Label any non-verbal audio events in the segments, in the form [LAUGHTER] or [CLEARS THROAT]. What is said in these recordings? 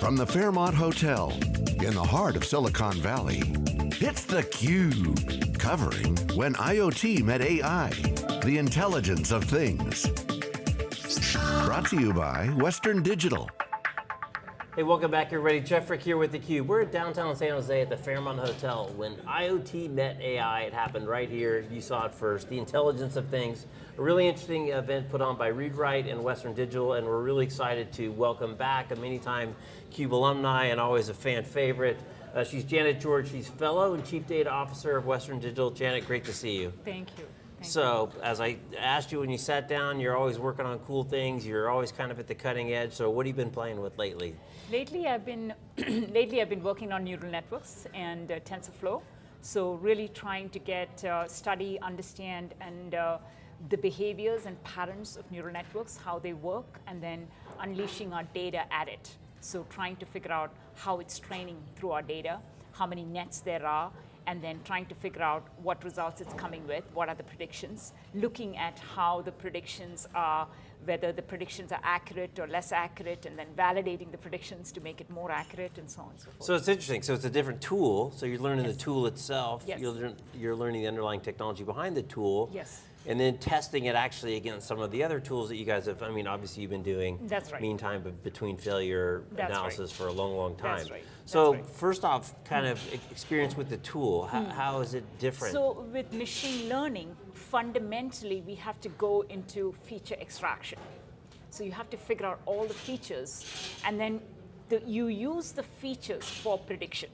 From the Fairmont Hotel in the heart of Silicon Valley, it's theCUBE. Covering When IoT Met AI, the intelligence of things. Brought to you by Western Digital. Hey, welcome back everybody. Jeff Frick here with theCUBE. We're at downtown San Jose at the Fairmont Hotel. When IoT met AI, it happened right here. You saw it first, the intelligence of things. A really interesting event put on by ReadWrite and Western Digital, and we're really excited to welcome back a many time CUBE alumni and always a fan favorite. Uh, she's Janet George, she's Fellow and Chief Data Officer of Western Digital. Janet, great to see you. Thank you. Thank so, you. as I asked you when you sat down, you're always working on cool things, you're always kind of at the cutting edge, so what have you been playing with lately? Lately I've been, [CLEARS THROAT] lately I've been working on neural networks and uh, TensorFlow. So really trying to get, uh, study, understand, and uh, the behaviors and patterns of neural networks, how they work, and then unleashing our data at it. So trying to figure out how it's training through our data, how many nets there are, and then trying to figure out what results it's coming with, what are the predictions, looking at how the predictions are, whether the predictions are accurate or less accurate, and then validating the predictions to make it more accurate, and so on and so forth. So it's interesting, so it's a different tool, so you're learning yes. the tool itself, yes. you're, you're learning the underlying technology behind the tool, yes and then testing it actually against some of the other tools that you guys have, I mean, obviously you've been doing That's right. mean time between failure That's analysis right. for a long, long time. That's right. That's so right. first off, kind of experience with the tool, how, hmm. how is it different? So with machine learning, fundamentally we have to go into feature extraction. So you have to figure out all the features and then the, you use the features for prediction.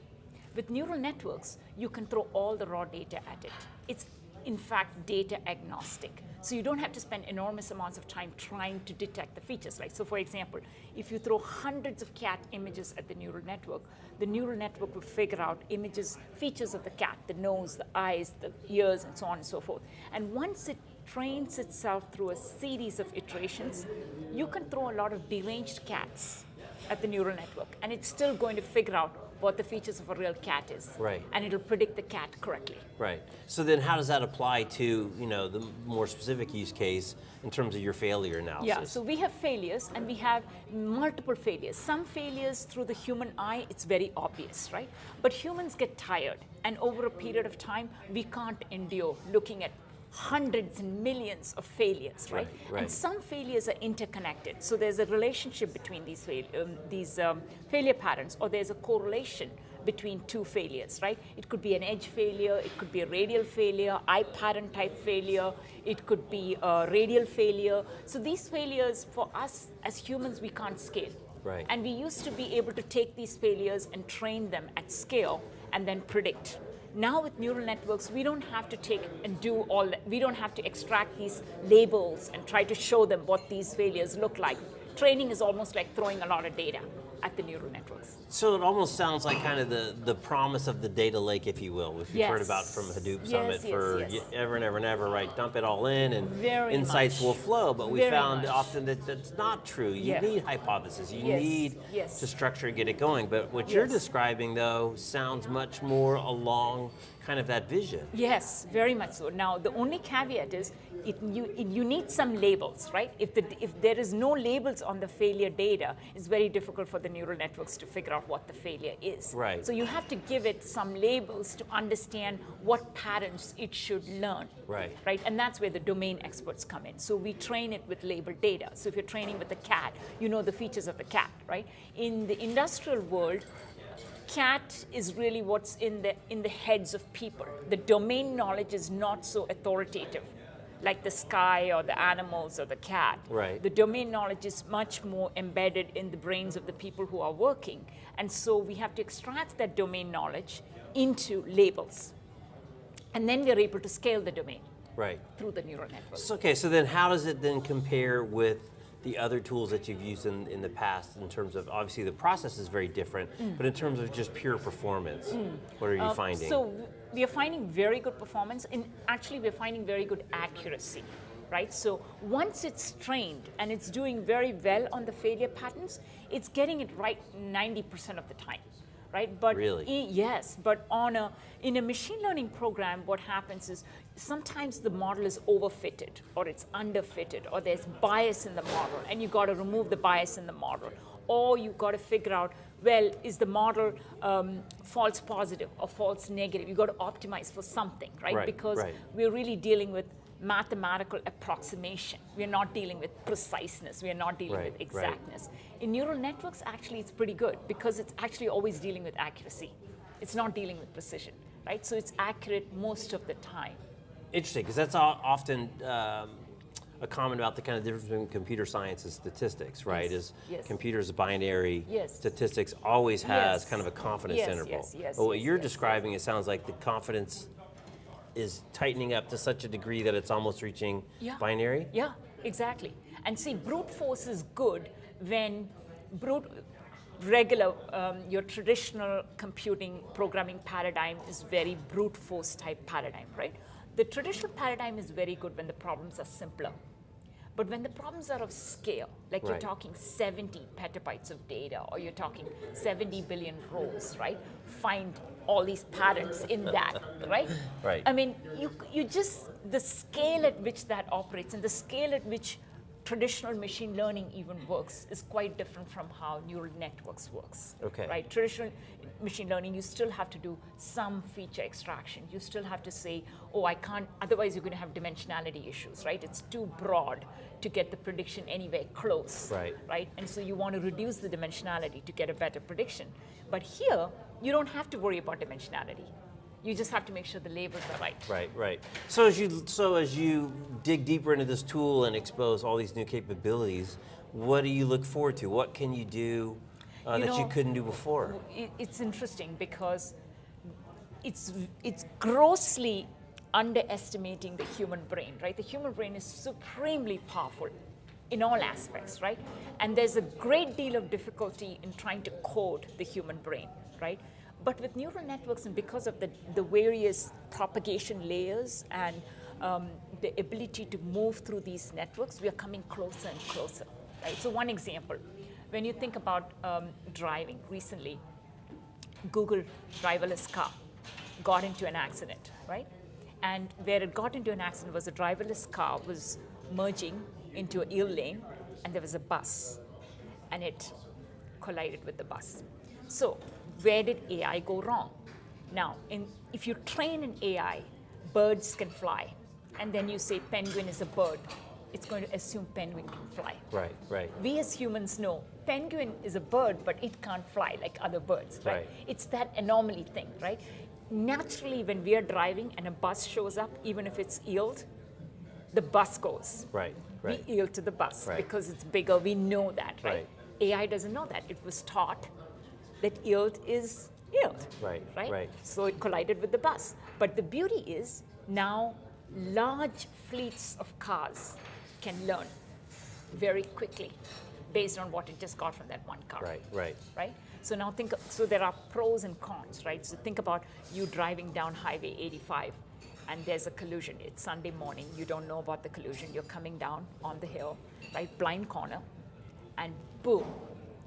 With neural networks, you can throw all the raw data at it. It's in fact data agnostic. So you don't have to spend enormous amounts of time trying to detect the features. Like, so for example, if you throw hundreds of cat images at the neural network, the neural network will figure out images, features of the cat, the nose, the eyes, the ears, and so on and so forth. And once it trains itself through a series of iterations, you can throw a lot of deranged cats at the neural network, and it's still going to figure out what the features of a real cat is. Right. And it'll predict the cat correctly. Right. So then how does that apply to, you know, the more specific use case in terms of your failure analysis? Yeah, so we have failures and we have multiple failures. Some failures through the human eye, it's very obvious, right? But humans get tired and over a period of time, we can't endure looking at hundreds and millions of failures, right? right, right. And some failures are interconnected. So there's a relationship between these, fail um, these um, failure patterns, or there's a correlation between two failures, right? It could be an edge failure, it could be a radial failure, eye pattern type failure, it could be a radial failure. So these failures, for us as humans, we can't scale. Right. And we used to be able to take these failures and train them at scale and then predict. Now with neural networks, we don't have to take and do all that. We don't have to extract these labels and try to show them what these failures look like. Training is almost like throwing a lot of data at the neural networks. So it almost sounds like kind of the, the promise of the data lake, if you will, which we've yes. heard about from Hadoop yes, Summit yes, for ever and ever and ever, right? Dump it all in and Very insights much. will flow, but we Very found much. often that that's not true. You Yeah. need hypotheses, you Yes, need to structure and get it going, but what you're describing though sounds much more along kind of that vision. Yes, very much so. Now, the only caveat is it, you, it, you need some labels, right? If, the, if there is no labels on the failure data, it's very difficult for the neural networks to figure out what the failure is. Right. So you have to give it some labels to understand what patterns it should learn. Right. Right, and that's where the domain experts come in. So we train it with labeled data. So if you're training with a cat, you know the features of the cat, right? In the industrial world, cat is really what's in the, in the heads of people. The domain knowledge is not so authoritative like the sky or the animals or the cat. Right. The domain knowledge is much more embedded in the brains of the people who are working. And so we have to extract that domain knowledge into labels. And then we're able to scale the domain Right. through the neural network. So, okay, so then how does it then compare with the other tools that you've used in, in the past in terms of, obviously the process is very different, but in terms of just pure performance, what are you Uh, finding? So we are finding very good performance, and actually we're finding very good accuracy, right? So once it's trained and it's doing very well on the failure patterns, it's getting it right 90% of the time. Right, but Really? i- yes, but on a in a machine learning program, what happens is sometimes the model is overfitted, or it's underfitted, or there's bias in the model, and you got to remove the bias in the model, or you got to figure out, well, is the model um, false positive or false negative? You got to optimize for something, right? Right, because right. we're really dealing with mathematical approximation. We're not dealing with preciseness. We're not dealing Right, with right. exactness. In neural networks, actually, it's pretty good because it's actually always dealing with accuracy. It's not dealing with precision, right? So it's accurate most of the time. Interesting, because that's often um, a comment about the kind of difference between computer science and statistics, right? Yes, Is yes. computers binary, Yes. statistics always has Yes. kind of a confidence interval. yes, yes, but what you're describing, it sounds like the confidence is tightening up to such a degree that it's almost reaching Yeah. binary. Yeah, exactly. And see, brute force is good when brute, regular, um, your traditional computing programming paradigm is very brute force type paradigm, right? The traditional paradigm is very good when the problems are simpler. But when the problems are of scale, like you're talking 70 petabytes of data, or you're talking 70 billion rows, right? Find all these patterns in that, [LAUGHS] right? Right. I mean, you, you just, the scale at which that operates and the scale at which traditional machine learning even works is quite different from how neural networks works. Okay. Right? Traditional machine learning, you still have to do some feature extraction. You still have to say, oh, I can't, otherwise you're going to have dimensionality issues, right? It's too broad to get the prediction anywhere close. Right. Right? And so you want to reduce the dimensionality to get a better prediction. But here, you don't have to worry about dimensionality. You just have to make sure the labels are right. Right, right. So as you so as you dig deeper into this tool and expose all these new capabilities, what do you look forward to? What can you do uh, You that you couldn't do before? it's interesting because it's it's grossly underestimating the human brain, right? The human brain is supremely powerful in all aspects, right? And there's a great deal of difficulty in trying to code the human brain, right? But with neural networks and because of the, the various propagation layers and um, the ability to move through these networks, we are coming closer and closer, right? So one example, when you think about um, driving recently, Google driverless car got into an accident, right? And where it got into an accident was a driverless car was merging into a yield lane, and there was a bus, and it collided with the bus. So, where did AI go wrong? Now, in, if you train an AI, birds can fly, and then you say penguin is a bird, it's going to assume penguin can fly Right, right. we as humans know penguin is a bird, but it can't fly like other birds, right? Right. It's that anomaly thing, right? Naturally, when we are driving and a bus shows up, even if it's yield, the bus goes. Right, right. We yield to the bus Right. because it's bigger. We know that, right? Right. AI doesn't know that. It was taught that yield is yield. Right, Right. right. So it collided with the bus. But the beauty is now large fleets of cars can learn very quickly based on what it just got from that one car. Right, right. Right? So now think, so there are pros and cons, right? So think about you driving down Highway 85 and there's a collision. It's Sunday morning, you don't know about the collision, you're coming down on the hill, right? Blind corner, and boom,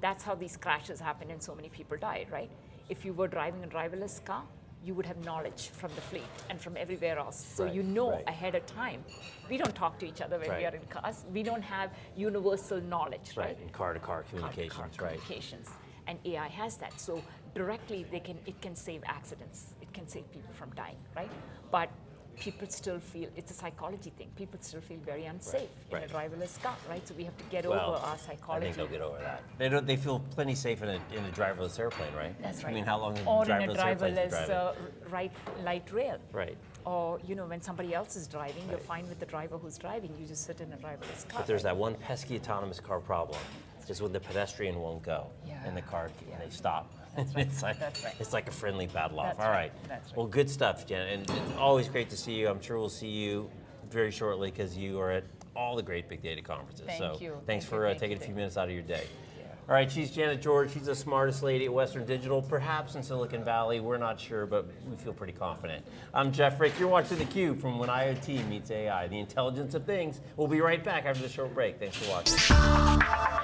that's how these crashes happen and so many people died, right? If you were driving a driverless car, you would have knowledge from the fleet and from everywhere else. So Right, you know right. ahead of time. We don't talk to each other when we are in cars. We don't have universal knowledge, Right, right? car-to-car car-to-car communications, right. communications. And AI has that. So directly they can it can save accidents. It can save people from dying, right? But people still feel it's a psychology thing. People still feel very unsafe right. in a driverless car, right? So we have to get Well, over our psychology. I psychology. think they'll get over that. They don't. They feel plenty safe in a in a driverless airplane, right? That's right. I mean, how long have or driverless, in a airplanes been driverless uh, right light rail. right. Or you know when somebody else is driving, you're fine with the driver who's driving. You just sit in a driverless car. But there's that one pesky autonomous car problem, is when the pedestrian won't go, Yeah. and the car Yeah. they stop. [LAUGHS] That's right. it's like That's right. it's like a friendly battle off. That's All right. right. That's right. Well, good stuff, Jen, and it's always great to see you. I'm sure we'll see you very shortly because you are at all the great big data conferences. Thank so you. thanks Thank for you. uh, taking you. a few minutes out of your day. Yeah. All right, she's Janet George. She's the smartest lady at Western Digital, perhaps in Silicon Valley. We're not sure, but we feel pretty confident. I'm Jeff Frick. You're watching theCUBE from When IoT Meets AI, the intelligence of things. We'll be right back after the short break. Thanks for watching.